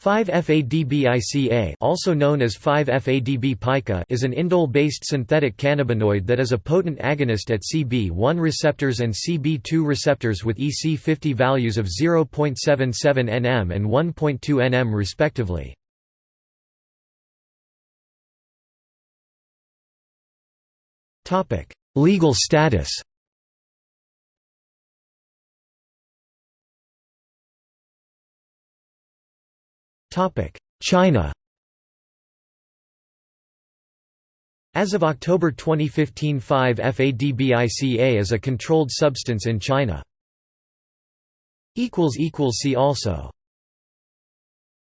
5-FADBICA also known as 5F-ADB-PICA is an indole-based synthetic cannabinoid that is a potent agonist at CB1 receptors and CB2 receptors with EC50 values of 0.77 nm and 1.2 nm respectively. Legal status China As of October 2015 5-FADBICA is a controlled substance in China. See also